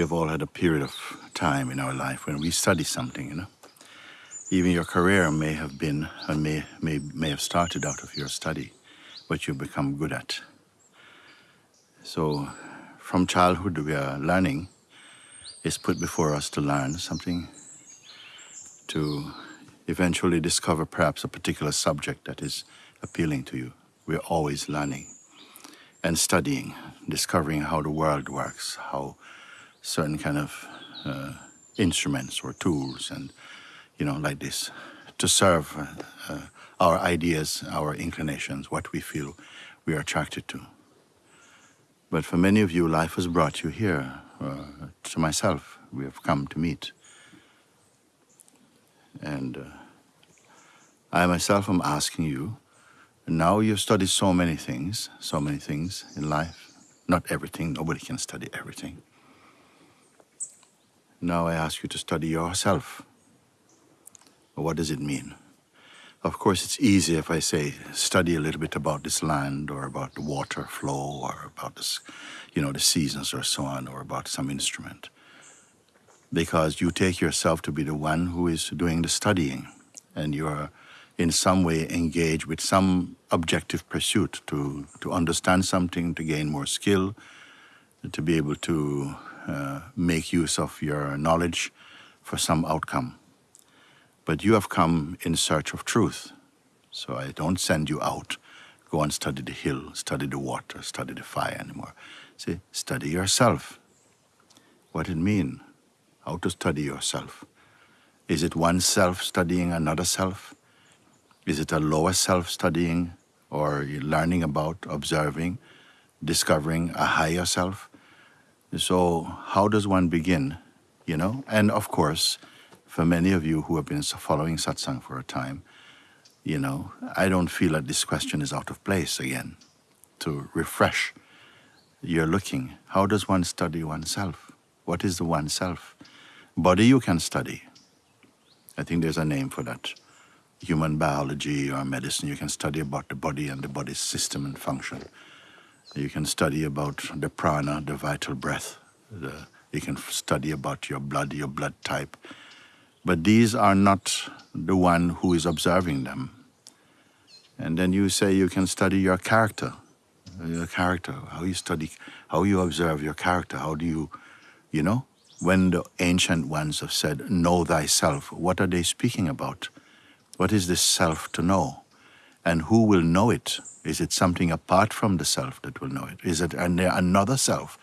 we have all had a period of time in our life when we study something, you know. Even your career may have been, and may, may, may have started out of your study, what you become good at. So from childhood, we are learning is put before us to learn something, to eventually discover perhaps a particular subject that is appealing to you. We're always learning and studying, discovering how the world works, how certain kind of uh, instruments or tools and, you know, like this, to serve uh, our ideas, our inclinations, what we feel we are attracted to. But for many of you, life has brought you here, uh, to myself. We have come to meet. And uh, I myself am asking you, now you've studied so many things, so many things in life. Not everything, nobody can study everything. Now I ask you to study yourself. What does it mean? Of course, it's easy if I say study a little bit about this land or about the water flow or about this, you know, the seasons or so on or about some instrument. Because you take yourself to be the one who is doing the studying and you're in some way engaged with some objective pursuit to, to understand something, to gain more skill, to be able to uh, make use of your knowledge for some outcome. But you have come in search of truth. So I don't send you out, go and study the hill, study the water, study the fire anymore. Say, study yourself. What it mean? How to study yourself? Is it one self studying another self? Is it a lower self studying or learning about, observing, discovering a higher self? So how does one begin, you know? And of course, for many of you who have been following satsang for a time, you know, I don't feel that this question is out of place again. To refresh your looking, how does one study oneself? What is the oneself? Body you can study. I think there's a name for that. Human biology or medicine, you can study about the body and the body's system and function. You can study about the prana, the vital breath. The, you can study about your blood, your blood type. But these are not the one who is observing them. And then you say you can study your character, your character, how you study, how you observe your character, how do you, you know, when the ancient ones have said, know thyself, what are they speaking about? What is this self to know? And who will know it? Is it something apart from the self that will know it? Is it another self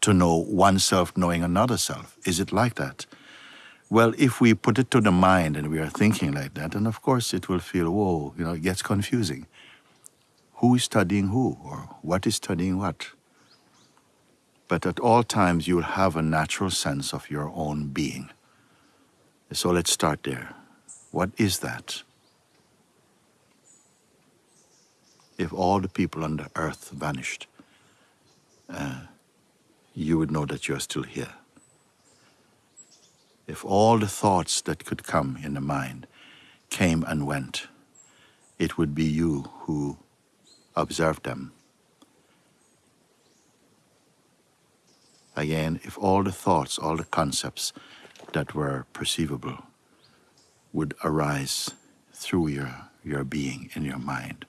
to know oneself knowing another self? Is it like that? Well, if we put it to the mind and we are thinking like that, then of course it will feel, whoa, you know, it gets confusing. Who is studying who, or what is studying what? But at all times you'll have a natural sense of your own being. So let's start there. What is that? If all the people on the earth vanished, uh, you would know that you're still here if all the thoughts that could come in the mind came and went, it would be you who observed them. Again, if all the thoughts, all the concepts that were perceivable would arise through your, your being in your mind,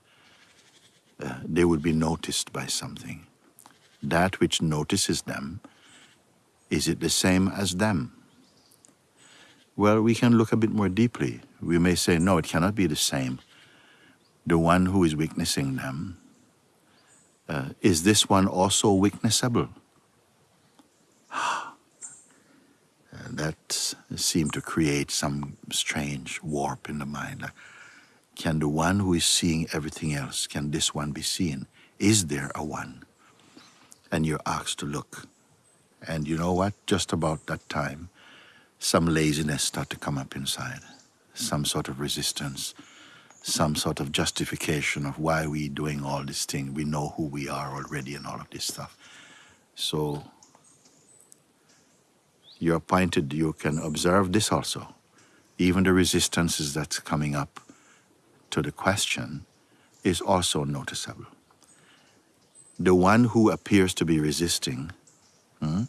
uh, they would be noticed by something. That which notices them, is it the same as them? Well, we can look a bit more deeply. We may say, no, it cannot be the same. The one who is witnessing them, uh, is this one also witnessable? that seemed to create some strange warp in the mind. Can the one who is seeing everything else, can this one be seen? Is there a one? And you're asked to look. And you know what? Just about that time, some laziness start to come up inside, some sort of resistance, some sort of justification of why we doing all this thing. We know who we are already and all of this stuff. So you're appointed, you can observe this also. Even the resistances that's coming up to the question is also noticeable. The one who appears to be resisting hmm,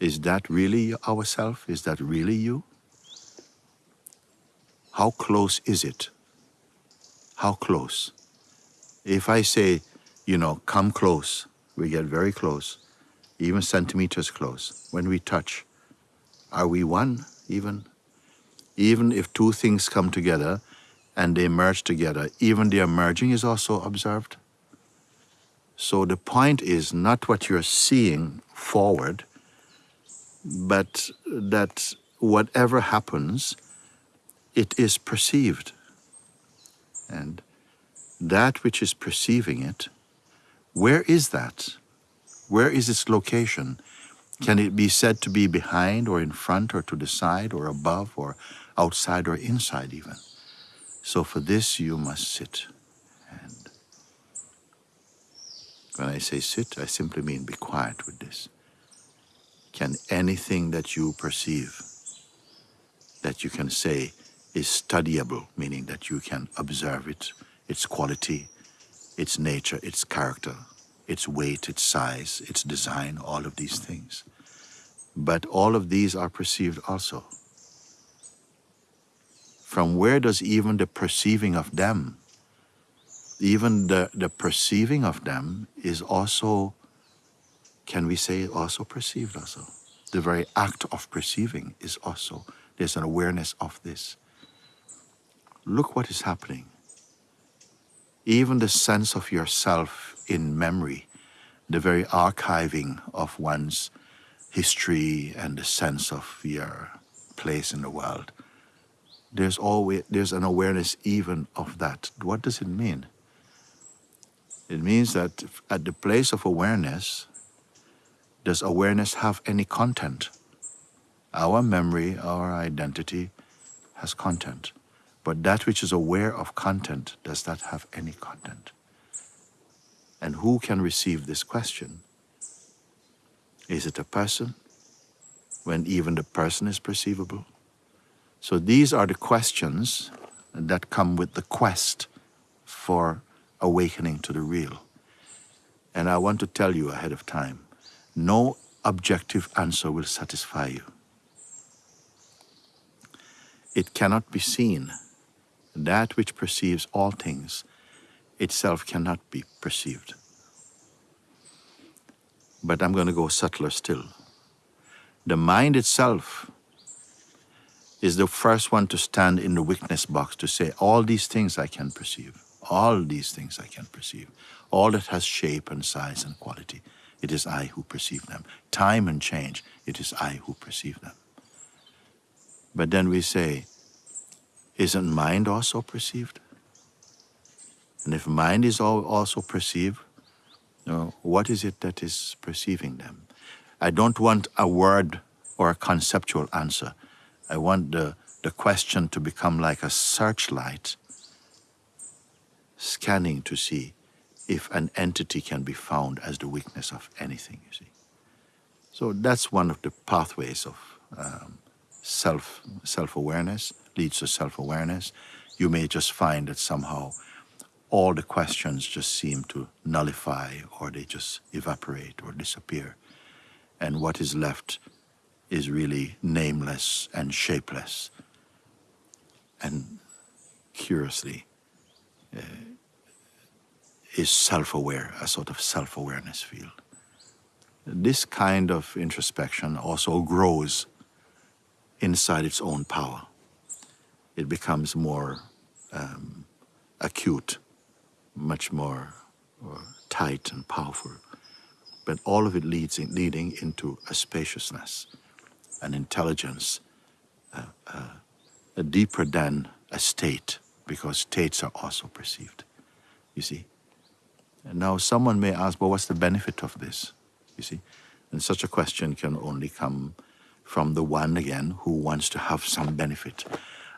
Is that really ourself? Is that really you? How close is it? How close? If I say, you know, come close, we get very close, even centimeters close. When we touch, are we one even? Even if two things come together and they merge together, even their merging is also observed. So the point is not what you're seeing forward, but that whatever happens, it is perceived. And that which is perceiving it, where is that? Where is its location? Can it be said to be behind or in front or to the side or above or outside or inside even? So for this you must sit. And when I say sit, I simply mean be quiet with this. Can anything that you perceive, that you can say is studyable, meaning that you can observe it, its quality, its nature, its character, its weight, its size, its design, all of these things. But all of these are perceived also. From where does even the perceiving of them, even the, the perceiving of them is also can we say also perceived also? The very act of perceiving is also, there's an awareness of this. Look what is happening. Even the sense of yourself in memory, the very archiving of one's history and the sense of your place in the world, there's always there's an awareness even of that. What does it mean? It means that at the place of awareness, does awareness have any content? Our memory, our identity has content. But that which is aware of content, does that have any content? And who can receive this question? Is it a person? When even the person is perceivable? So these are the questions that come with the quest for awakening to the real. And I want to tell you ahead of time no objective answer will satisfy you. It cannot be seen. That which perceives all things itself cannot be perceived. But I'm going to go subtler still. The mind itself is the first one to stand in the witness box to say, all these things I can perceive. All these things I can perceive. All that has shape and size and quality. It is I who perceive them. Time and change, it is I who perceive them. But then we say, isn't mind also perceived? And if mind is also perceived, you know, what is it that is perceiving them? I don't want a word or a conceptual answer. I want the, the question to become like a searchlight, scanning to see if an entity can be found as the witness of anything, you see. So that's one of the pathways of um, self, self-awareness, leads to self-awareness. You may just find that somehow all the questions just seem to nullify or they just evaporate or disappear. And what is left is really nameless and shapeless. And curiously, uh, is self-aware, a sort of self-awareness field. This kind of introspection also grows inside its own power. It becomes more um, acute, much more uh, tight and powerful. But all of it leads in, leading into a spaciousness, an intelligence, uh, uh, deeper than a state, because states are also perceived. You see? And now someone may ask, well, what's the benefit of this? You see? And such a question can only come from the one, again, who wants to have some benefit.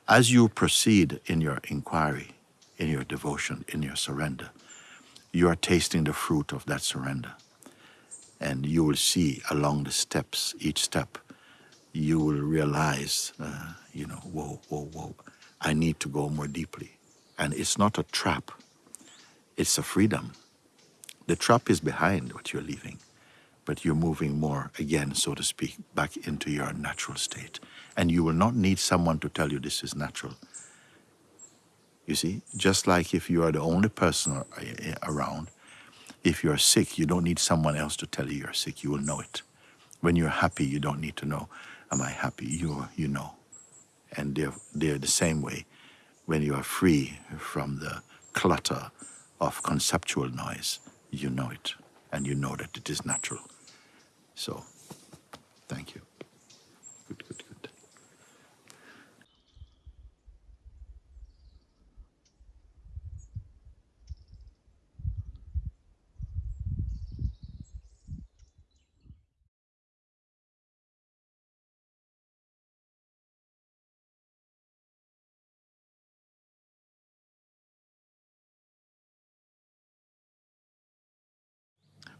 As you proceed in your inquiry, in your devotion, in your surrender, you are tasting the fruit of that surrender. And you will see along the steps, each step, you will realize, uh, you know, whoa, whoa, whoa, I need to go more deeply. And it's not a trap, it's a freedom. The trap is behind what you're leaving. but you're moving more again, so to speak, back into your natural state. And you will not need someone to tell you this is natural. You see, just like if you are the only person around, if you're sick, you don't need someone else to tell you you're sick. You will know it. When you're happy, you don't need to know, am I happy? You, you know. And they're, they're the same way. When you are free from the clutter of conceptual noise, you know it. And you know that it is natural. So, thank you.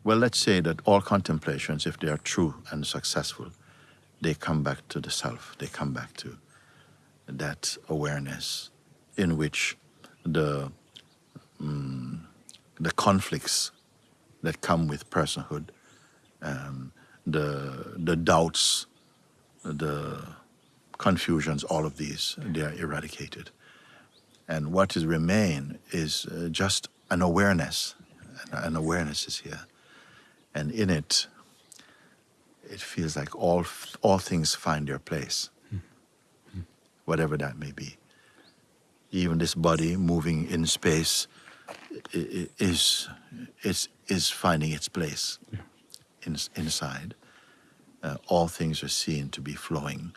Well, let's say that all contemplations, if they are true and successful, they come back to the self. They come back to that awareness in which the um, the conflicts that come with personhood, um, the the doubts, the confusions, all of these, they are eradicated. And what is remain is uh, just an awareness. An awareness is here and in it, it feels like all all things find their place, whatever that may be. Even this body moving in space is is is finding its place yeah. in, inside. Uh, all things are seen to be flowing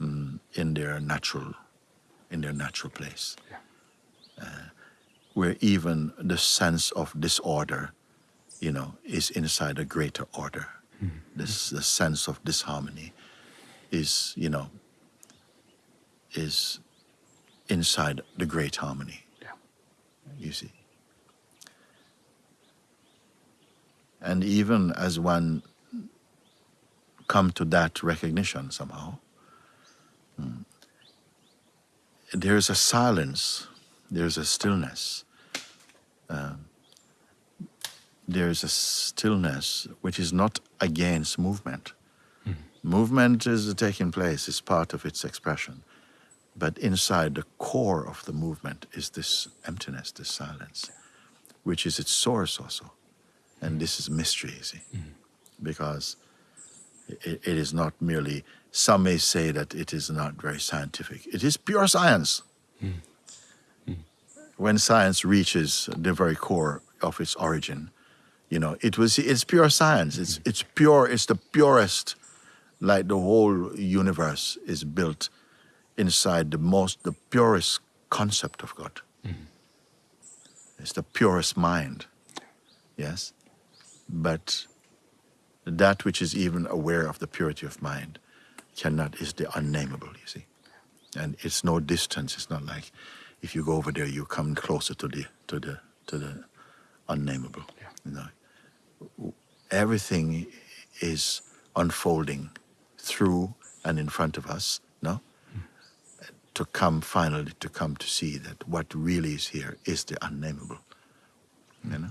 um, in their natural in their natural place. Yeah. Uh, where even the sense of disorder you know, is inside a greater order. Mm -hmm. This the sense of disharmony is, you know, is inside the great harmony. Yeah. You see. And even as one come to that recognition somehow, mm, there's a silence, there's a stillness. Um, there is a stillness which is not against movement. Mm. Movement is taking place, is part of its expression. But inside the core of the movement is this emptiness, this silence, which is its source also. And mm. this is mystery, you see, mm. because it, it is not merely, some may say that it is not very scientific. It is pure science. Hmm. Hmm. When science reaches the very core of its origin, you know, it was it's pure science. It's it's pure. It's the purest. Like the whole universe is built inside the most the purest concept of God. Mm -hmm. It's the purest mind. Yes, but that which is even aware of the purity of mind cannot is the unnameable. You see, and it's no distance. It's not like if you go over there, you come closer to the to the to the unnameable. Yeah. You know, everything is unfolding through and in front of us, no? Mm. To come finally to come to see that what really is here is the unnameable. Mm. You know?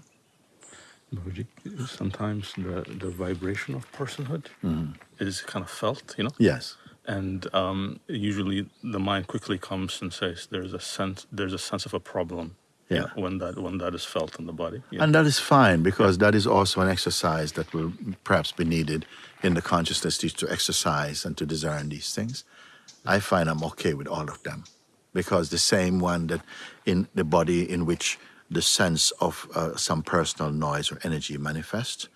sometimes the, the vibration of personhood mm. is kind of felt, you know? Yes. And um, usually the mind quickly comes and says there's a sense there's a sense of a problem yeah. when that when that is felt in the body. Yeah. And that is fine because that is also an exercise that will perhaps be needed in the consciousness to exercise and to discern these things. I find I'm okay with all of them because the same one that in the body in which the sense of uh, some personal noise or energy manifests,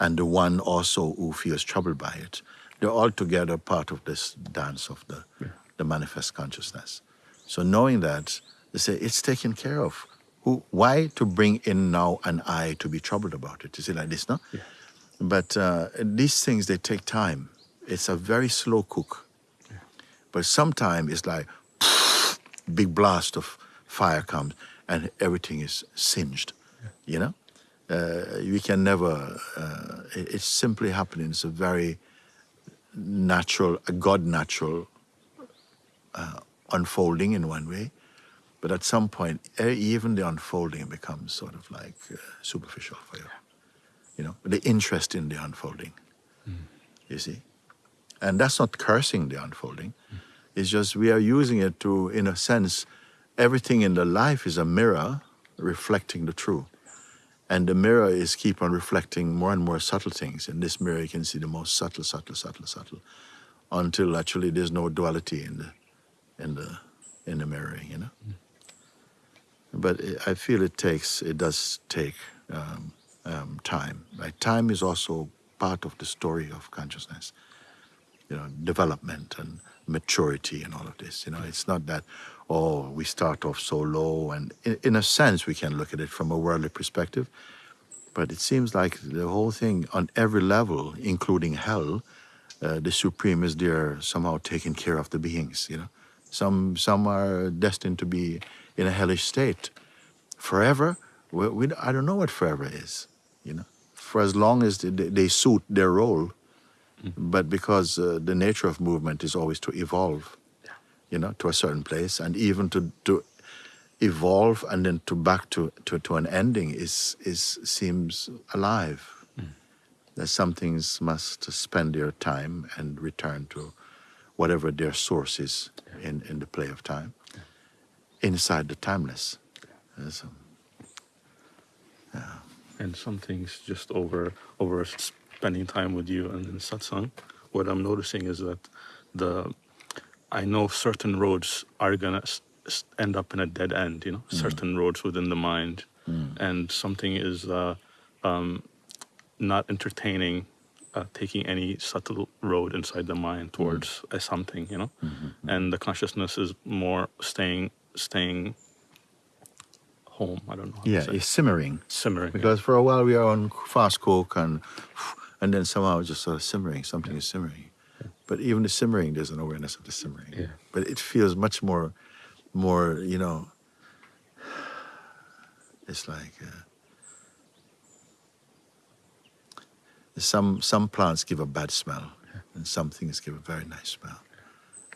and the one also who feels troubled by it, they're all together part of this dance of the, yeah. the manifest consciousness. So knowing that, they say it's taken care of. Who, why to bring in now an I to be troubled about it? Is it like this, no? Yeah. But uh, these things, they take time. It's a very slow cook. Yeah. But sometimes it's like big blast of fire comes and everything is singed, yeah. you know? Uh, we can never, uh, it, it's simply happening. It's a very natural, a God natural uh, unfolding in one way. But at some point, even the unfolding becomes sort of like uh, superficial for you. you know, the interest in the unfolding. Mm. You see? And that's not cursing the unfolding. Mm. It's just we are using it to, in a sense, everything in the life is a mirror reflecting the true. And the mirror is keep on reflecting more and more subtle things. In this mirror, you can see the most subtle, subtle, subtle, subtle, until actually there's no duality in the, in the, in the mirror. You know. Mm. But I feel it takes, it does take um, um, time. Like time is also part of the story of consciousness. You know, development and maturity and all of this. You know, it's not that oh we start off so low, and in, in a sense we can look at it from a worldly perspective. But it seems like the whole thing on every level, including hell, uh, the supreme is there somehow taking care of the beings. You know, some some are destined to be in a hellish state forever. We, we, I don't know what forever is. You know, for as long as they, they suit their role, but because uh, the nature of movement is always to evolve, you know, to a certain place, and even to, to evolve and then to back to, to, to an ending is, is seems alive. That some things must spend their time and return to whatever their source is in, in the play of time, inside the timeless. So, and some things just over over spending time with you and in satsang, what I'm noticing is that the I know certain roads are gonna end up in a dead end. You know, certain roads within the mind, and something is uh, um, not entertaining. Uh, taking any subtle road inside the mind towards a something, you know, and the consciousness is more staying, staying home. I don't know. Yeah, it's simmering. simmering. yeah. Because for a while we are on fast cook and and then somehow it's just sort of simmering, something is simmering. But even the simmering, there's an awareness of the simmering. Yeah. But it feels much more, more, you know, it's like uh, some some plants give a bad smell, and some things give a very nice smell,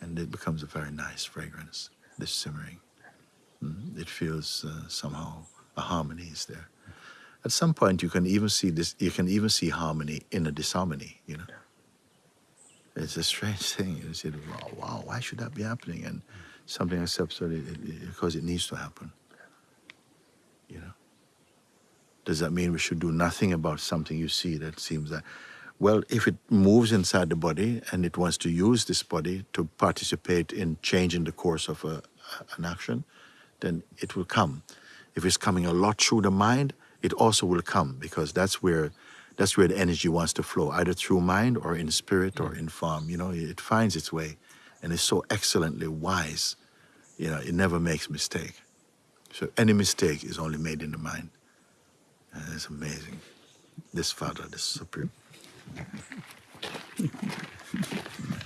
and it becomes a very nice fragrance. This simmering, Mm, it feels uh, somehow a harmony is there. At some point, you can even see this. You can even see harmony in a disharmony. You know, it's a strange thing. You say, "Wow, wow why should that be happening?" And something accepts it, it, it because it needs to happen. You know, does that mean we should do nothing about something you see that seems that? Well, if it moves inside the body and it wants to use this body to participate in changing the course of a, an action, then it will come. If it's coming a lot through the mind, it also will come because that's where that's where the energy wants to flow, either through mind or in spirit or mm. in form. You know, it finds its way and it's so excellently wise. You know, it never makes mistake. So any mistake is only made in the mind. And it's amazing. This Father, this Supreme.